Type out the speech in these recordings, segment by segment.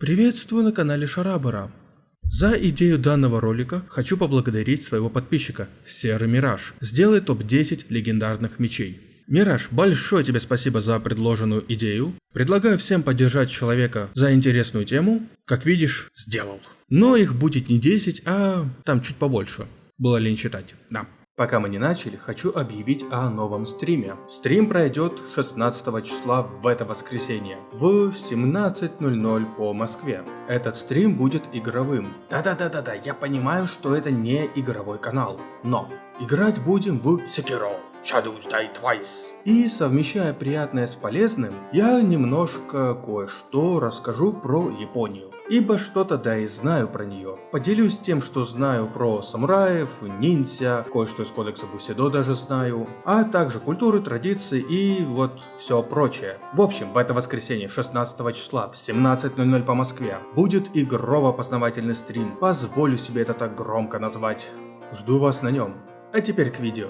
Приветствую на канале Шарабара. За идею данного ролика хочу поблагодарить своего подписчика, Серый Мираж. Сделай топ-10 легендарных мечей. Мираж, большое тебе спасибо за предложенную идею. Предлагаю всем поддержать человека за интересную тему. Как видишь, сделал. Но их будет не 10, а там чуть побольше. Было лень читать. Да. Пока мы не начали, хочу объявить о новом стриме. Стрим пройдет 16 числа в это воскресенье в 17.00 по Москве. Этот стрим будет игровым. Да-да-да-да-да, я понимаю, что это не игровой канал, но играть будем в Sekiro. Shadows Die Twice. И совмещая приятное с полезным, я немножко кое-что расскажу про Японию ибо что-то да и знаю про нее. Поделюсь тем, что знаю про самураев, ниндзя, кое-что из кодекса Бусидо даже знаю, а также культуры, традиции и вот все прочее. В общем, в это воскресенье 16 числа в 17.00 по Москве будет игрово-познавательный стрим. Позволю себе это так громко назвать. Жду вас на нем. А теперь к видео.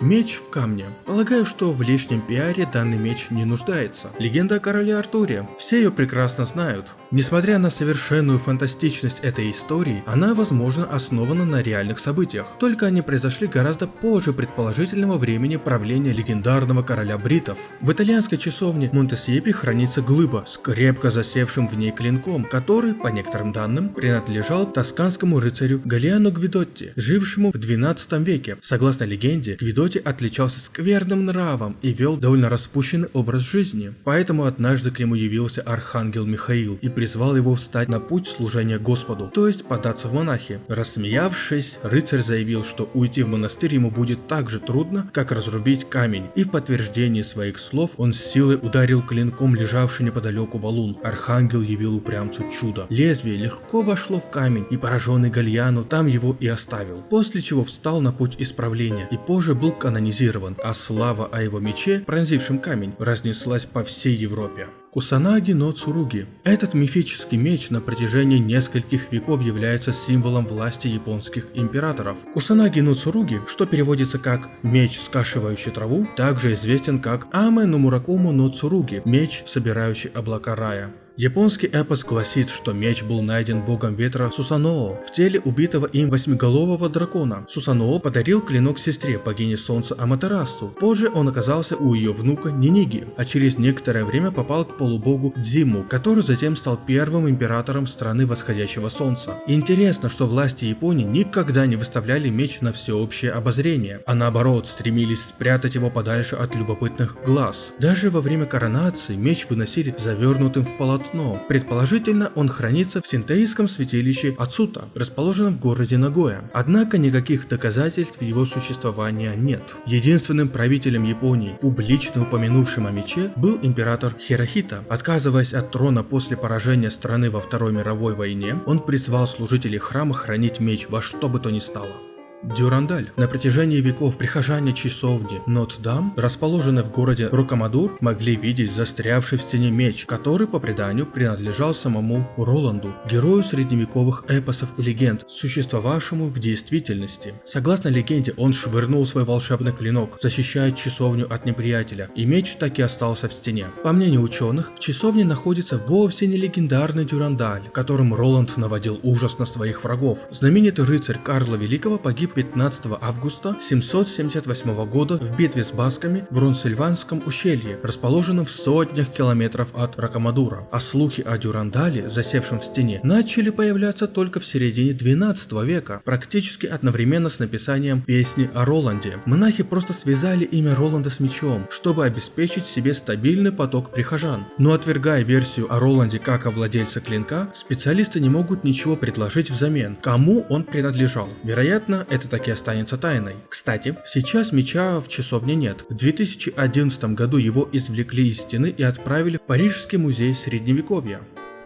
Меч в камне. Полагаю, что в лишнем пиаре данный меч не нуждается. Легенда о короле Артуре. Все ее прекрасно знают. Несмотря на совершенную фантастичность этой истории, она, возможно, основана на реальных событиях, только они произошли гораздо позже предположительного времени правления легендарного короля бритов. В итальянской часовне Монтесьепи хранится глыба с крепко засевшим в ней клинком, который, по некоторым данным, принадлежал тосканскому рыцарю Галиану Гвидотти, жившему в 12 веке. Согласно легенде, Гвидотти отличался скверным нравом и вел довольно распущенный образ жизни, поэтому однажды к нему явился архангел Михаил и призвал его встать на путь служения Господу, то есть податься в монахи. Рассмеявшись, рыцарь заявил, что уйти в монастырь ему будет так же трудно, как разрубить камень, и в подтверждении своих слов он с силой ударил клинком лежавший неподалеку валун. Архангел явил упрямцу чудо. Лезвие легко вошло в камень, и пораженный Гальяну там его и оставил, после чего встал на путь исправления и позже был канонизирован, а слава о его мече, пронзившем камень, разнеслась по всей Европе. Кусанаги но Цуруги. Этот мифический меч на протяжении нескольких веков является символом власти японских императоров. Кусанаги но Цуруги, что переводится как «меч, скашивающий траву», также известен как Аме но Муракому но Цуруги – «меч, собирающий облака рая». Японский эпос гласит, что меч был найден богом ветра Сусаноо в теле убитого им восьмиголового дракона. Сусаноо подарил клинок сестре, богине солнца Аматерасу. Позже он оказался у ее внука Ниниги, а через некоторое время попал к полубогу Дзиму, который затем стал первым императором страны восходящего солнца. Интересно, что власти Японии никогда не выставляли меч на всеобщее обозрение, а наоборот стремились спрятать его подальше от любопытных глаз. Даже во время коронации меч выносили завернутым в полотно полотно. Предположительно, он хранится в синтеистском святилище Ацута, расположенном в городе Нагоя. Однако никаких доказательств его существования нет. Единственным правителем Японии, публично упомянувшим о мече, был император Хирохита. Отказываясь от трона после поражения страны во Второй мировой войне, он призвал служителей храма хранить меч во что бы то ни стало. Дюрандаль. На протяжении веков прихожане часовни Нот-Дам, расположенной в городе Рокамадур, могли видеть застрявший в стене меч, который по преданию принадлежал самому Роланду, герою средневековых эпосов и легенд, существовавшему в действительности. Согласно легенде, он швырнул свой волшебный клинок, защищая часовню от неприятеля, и меч так и остался в стене. По мнению ученых, в часовне находится вовсе не легендарный Дюрандаль, которым Роланд наводил ужас на своих врагов. Знаменитый рыцарь Карла Великого погиб 15 августа 778 года в битве с басками в Рунсильванском ущелье, расположенном в сотнях километров от Ракамадура, а слухи о Дюрандале, засевшем в стене, начали появляться только в середине 12 века, практически одновременно с написанием песни о Роланде. Монахи просто связали имя Роланда с мечом, чтобы обеспечить себе стабильный поток прихожан. Но отвергая версию о Роланде как о владельце клинка, специалисты не могут ничего предложить взамен, кому он принадлежал. Вероятно, это так и останется тайной. Кстати, сейчас меча в часовне нет. В 2011 году его извлекли из стены и отправили в Парижский музей средневековья.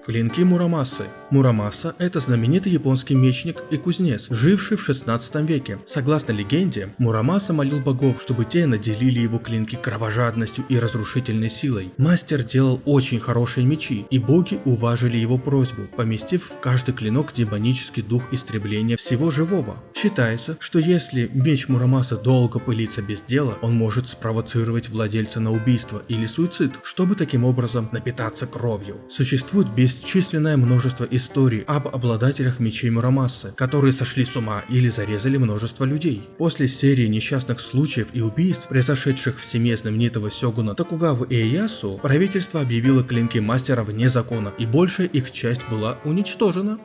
Клинки Мурамасы. Мурамаса – это знаменитый японский мечник и кузнец, живший в 16 веке. Согласно легенде, Мурамаса молил богов, чтобы те наделили его клинки кровожадностью и разрушительной силой. Мастер делал очень хорошие мечи, и боги уважили его просьбу, поместив в каждый клинок демонический дух истребления всего живого. Считается, что если меч Мурамаса долго пылится без дела, он может спровоцировать владельца на убийство или суицид, чтобы таким образом напитаться кровью. Существует бесчисленное множество историй об обладателях мечей Мурамасы, которые сошли с ума или зарезали множество людей. После серии несчастных случаев и убийств, произошедших в семье знаменитого сёгуна Токугавы Иэясу, правительство объявило клинки мастера вне закона, и большая их часть была уничтожена.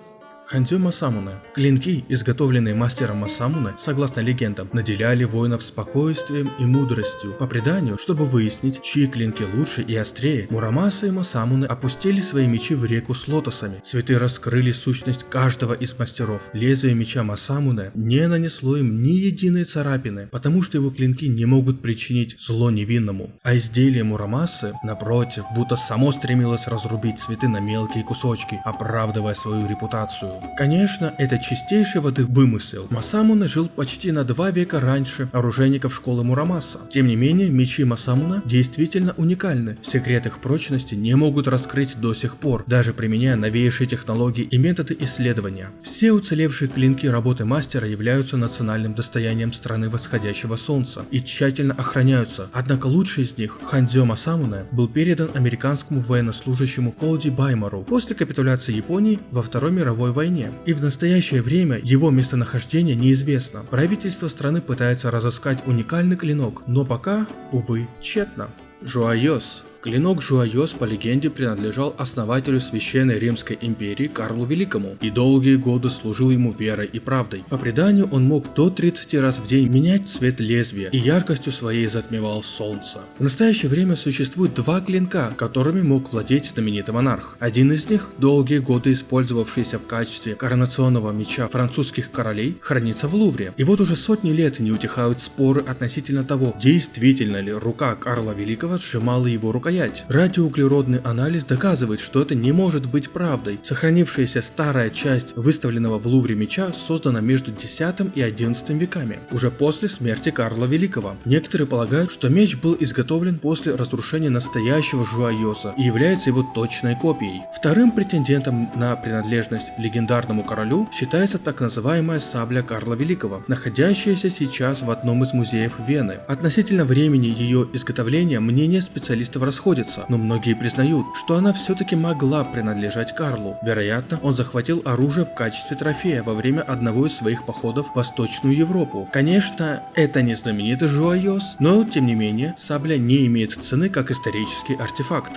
Хандзё Масамуне. Клинки, изготовленные мастером Масамуне, согласно легендам, наделяли воинов спокойствием и мудростью. По преданию, чтобы выяснить, чьи клинки лучше и острее, Мурамаса и Масамуне опустили свои мечи в реку с лотосами. Цветы раскрыли сущность каждого из мастеров. Лезвие меча Масамуне не нанесло им ни единой царапины, потому что его клинки не могут причинить зло невинному. А изделие Мурамасы, напротив, будто само стремилось разрубить цветы на мелкие кусочки, оправдывая свою репутацию. Конечно, это чистейший воды вымысел. Масамуна жил почти на два века раньше оружейников школы Мурамаса. Тем не менее, мечи Масамуна действительно уникальны. Секрет их прочности не могут раскрыть до сих пор, даже применяя новейшие технологии и методы исследования. Все уцелевшие клинки работы мастера являются национальным достоянием страны восходящего солнца и тщательно охраняются. Однако лучший из них, Хандзё Масамуна, был передан американскому военнослужащему Колди Баймару после капитуляции Японии во Второй мировой войне войне, и в настоящее время его местонахождение неизвестно. Правительство страны пытается разыскать уникальный клинок, но пока, увы, тщетно. Жуайос Клинок Жуайос по легенде принадлежал основателю Священной Римской империи Карлу Великому и долгие годы служил ему верой и правдой. По преданию он мог до 30 раз в день менять цвет лезвия и яркостью своей затмевал солнце. В настоящее время существует два клинка, которыми мог владеть знаменитый монарх. Один из них, долгие годы использовавшийся в качестве коронационного меча французских королей, хранится в Лувре. И вот уже сотни лет не утихают споры относительно того, действительно ли рука Карла Великого сжимала его рукоять стоять. Радиоуглеродный анализ доказывает, что это не может быть правдой. Сохранившаяся старая часть выставленного в Лувре меча создана между 10 и 11 веками, уже после смерти Карла Великого. Некоторые полагают, что меч был изготовлен после разрушения настоящего Жуайоса и является его точной копией. Вторым претендентом на принадлежность легендарному королю считается так называемая сабля Карла Великого, находящаяся сейчас в одном из музеев Вены. Относительно времени ее изготовления мнения специалистов расходятся расходятся, но многие признают, что она все-таки могла принадлежать Карлу. Вероятно, он захватил оружие в качестве трофея во время одного из своих походов в Восточную Европу. Конечно, это не знаменитый Жуайос, но тем не менее, сабля не имеет цены как исторический артефакт.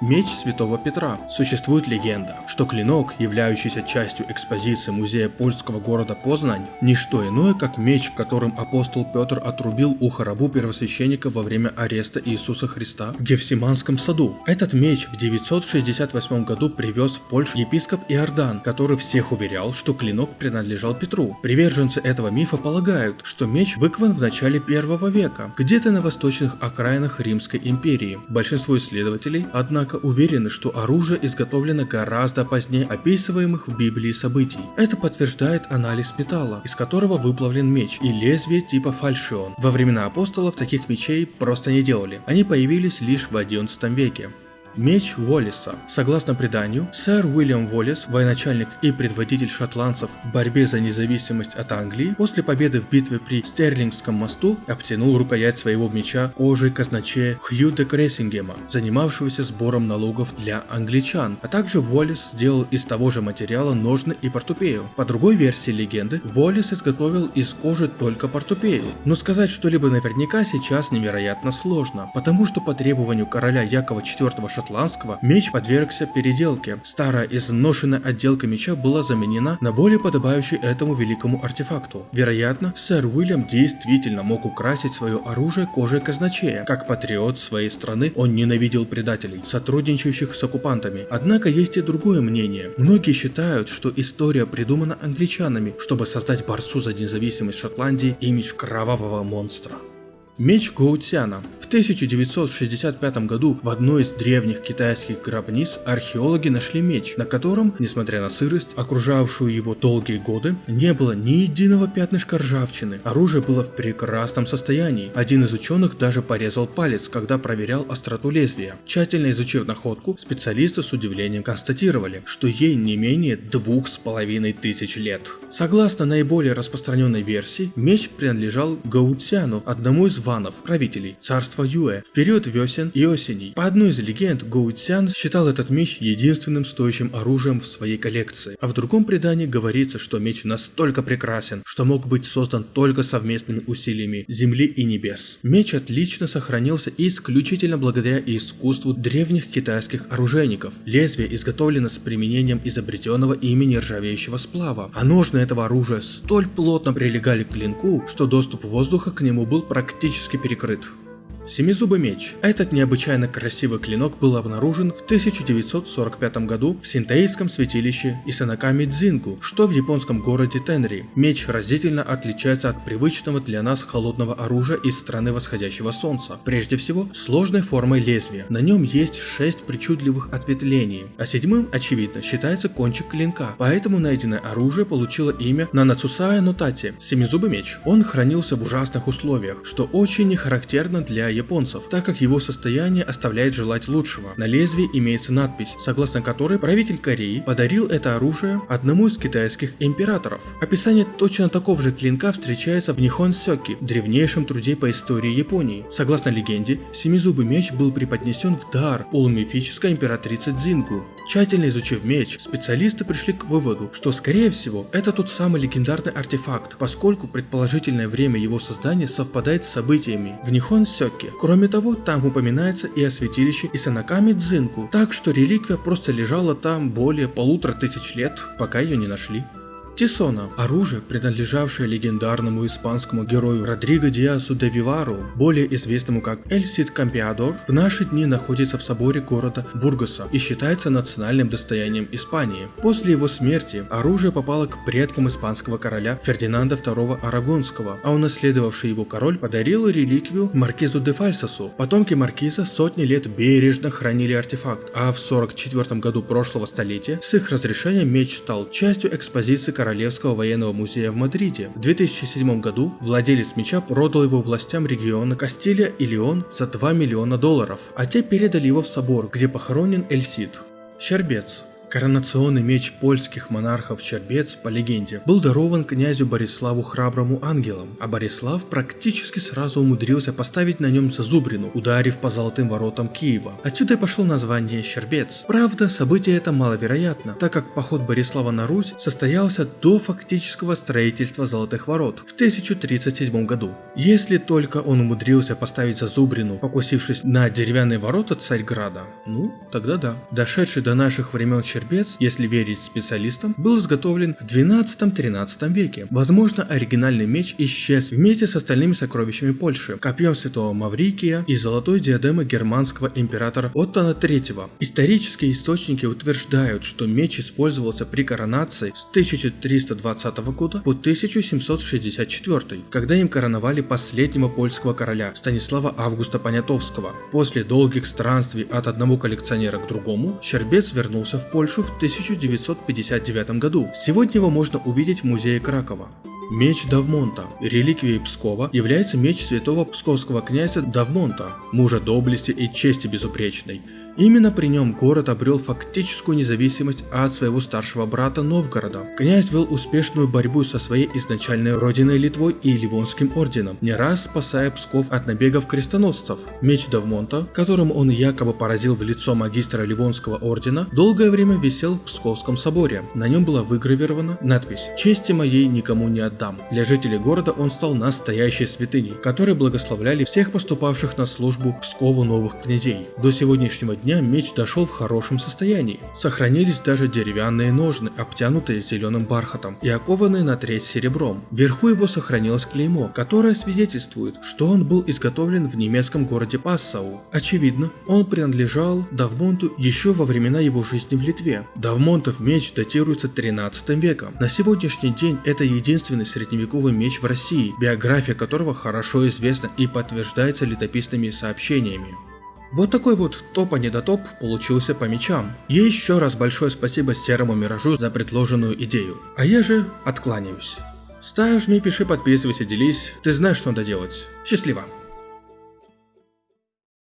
Меч Святого Петра. Существует легенда, что клинок, являющийся частью экспозиции музея польского города Познань, не что иное, как меч, которым апостол Петр отрубил ухо рабу первосвященника во время ареста Иисуса Христа в Гефсиманском саду. Этот меч в 968 году привез в Польшу епископ Иордан, который всех уверял, что клинок принадлежал Петру. Приверженцы этого мифа полагают, что меч выкован в начале первого века, где-то на восточных окраинах Римской империи. Большинство исследователей, однако, однако уверены, что оружие изготовлено гораздо позднее описываемых в Библии событий. Это подтверждает анализ металла, из которого выплавлен меч, и лезвие типа фальшион. Во времена апостолов таких мечей просто не делали, они появились лишь в 11 веке. Меч Уоллиса. Согласно преданию, сэр Уильям Уоллис, военачальник и предводитель шотландцев в борьбе за независимость от Англии, после победы в битве при Стерлингском мосту обтянул рукоять своего меча кожей казначея Хью де Крессингема, занимавшегося сбором налогов для англичан, а также Уоллис сделал из того же материала ножны и портупею. По другой версии легенды, Уоллис изготовил из кожи только портупею, но сказать что-либо наверняка сейчас невероятно сложно, потому что по требованию короля Якова IV Шотландского меч подвергся переделке. Старая изношенная отделка меча была заменена на более подобающий этому великому артефакту. Вероятно, сэр Уильям действительно мог украсить свое оружие кожей казначея. Как патриот своей страны, он ненавидел предателей, сотрудничающих с оккупантами. Однако есть и другое мнение. Многие считают, что история придумана англичанами, чтобы создать борцу за независимость Шотландии имидж кровавого монстра. Меч Гоутяна. В 1965 году в одной из древних китайских гробниц археологи нашли меч, на котором, несмотря на сырость, окружавшую его долгие годы, не было ни единого пятнышка ржавчины. Оружие было в прекрасном состоянии. Один из ученых даже порезал палец, когда проверял остроту лезвия. Тщательно изучив находку, специалисты с удивлением констатировали, что ей не менее двух с половиной тысяч лет. Согласно наиболее распространенной версии, меч принадлежал Гаутсяну, одному из ванов, правителей царства Юэ, в период весен и осеней. По одной из легенд, Гаутсян считал этот меч единственным стоящим оружием в своей коллекции, а в другом предании говорится, что меч настолько прекрасен, что мог быть создан только совместными усилиями земли и небес. Меч отлично сохранился исключительно благодаря искусству древних китайских оружейников. Лезвие изготовлено с применением изобретенного ими нержавеющего сплава, а Ножны этого оружия столь плотно прилегали к клинку, что доступ воздуха к нему был практически перекрыт. Семизубый меч. Этот необычайно красивый клинок был обнаружен в 1945 году в синтаистском святилище Исанаками Дзинку, что в японском городе Тенри. Меч разительно отличается от привычного для нас холодного оружия из страны восходящего солнца. Прежде всего, сложной формой лезвия. На нем есть шесть причудливых ответвлений, а седьмым, очевидно, считается кончик клинка. Поэтому найденное оружие получило имя Нанацусая Нотати – семизубый меч. Он хранился в ужасных условиях, что очень не характерно для японцев, так как его состояние оставляет желать лучшего. На лезвии имеется надпись, согласно которой правитель Кореи подарил это оружие одному из китайских императоров. Описание точно такого же клинка встречается в Нихон Сёки, древнейшем труде по истории Японии. Согласно легенде, семизубый меч был преподнесен в дар полумифической императрице Дзингу. Тщательно изучив меч, специалисты пришли к выводу, что скорее всего это тот самый легендарный артефакт, поскольку предположительное время его создания совпадает с событиями в Нихон Сёки. Кроме того, там упоминается и о святилище Исанаками Дзинку, так что реликвия просто лежала там более полутора тысяч лет, пока ее не нашли. Тисона – оружие, принадлежавшее легендарному испанскому герою Родриго Диасу де Вивару, более известному как Эль Сид Кампиадор, в наши дни находится в соборе города Бургоса и считается национальным достоянием Испании. После его смерти оружие попало к предкам испанского короля Фердинанда II Арагонского, а унаследовавший его король подарил реликвию Маркизу де Фальсасу. Потомки Маркиза сотни лет бережно хранили артефакт, а в 44 году прошлого столетия с их разрешения меч стал частью экспозиции короля Королевского военного музея в Мадриде. В 2007 году владелец меча продал его властям региона Кастилия и Леон за 2 миллиона долларов, а те передали его в собор, где похоронен Эльсид. Щербец Коронационный меч польских монархов Чербец, по легенде, был дарован князю Бориславу Храброму ангелом, а Борислав практически сразу умудрился поставить на нем зазубрину, ударив по золотым воротам Киева. Отсюда и пошло название Щербец. Правда, событие это маловероятно, так как поход Борислава на Русь состоялся до фактического строительства золотых ворот в 1037 году. Если только он умудрился поставить зазубрину, покусившись на деревянные ворота Царьграда, ну, тогда да. Дошедший до наших времен Щербец Щербец, если верить специалистам, был изготовлен в 12-13 веке. Возможно, оригинальный меч исчез вместе с остальными сокровищами Польши, копьем святого Маврикия и золотой диадемой германского императора Оттона III. Исторические источники утверждают, что меч использовался при коронации с 1320 года по 1764, когда им короновали последнего польского короля Станислава Августа Понятовского. После долгих странствий от одного коллекционера к другому, Щербец вернулся в Польшу Польшу в 1959 году. Сегодня его можно увидеть в музее Кракова. Меч Давмонта. Реликвией Пскова является меч святого псковского князя Давмонта, мужа доблести и чести безупречной. Именно при нем город обрел фактическую независимость от своего старшего брата Новгорода. Князь вел успешную борьбу со своей изначальной родиной Литвой и Ливонским орденом, не раз спасая Псков от набегов крестоносцев. Меч Давмонта, которым он якобы поразил в лицо магистра Ливонского ордена, долгое время висел в Псковском соборе. На нем была выгравирована надпись «Чести моей никому не отдам». Для жителей города он стал настоящей святыней, которые благословляли всех поступавших на службу Пскову новых князей. До сегодняшнего дня дня меч дошел в хорошем состоянии. Сохранились даже деревянные ножны, обтянутые зеленым бархатом и окованные на треть серебром. Вверху его сохранилось клеймо, которое свидетельствует, что он был изготовлен в немецком городе Пассау. Очевидно, он принадлежал Давмонту еще во времена его жизни в Литве. Давмонтов меч датируется 13 веком. На сегодняшний день это единственный средневековый меч в России, биография которого хорошо известна и подтверждается летописными сообщениями. Вот такой вот топ а не до топ получился по мечам. И еще раз большое спасибо Серому Миражу за предложенную идею. А я же откланяюсь. Ставь, жми, пиши, подписывайся, делись. Ты знаешь, что надо делать. Счастливо!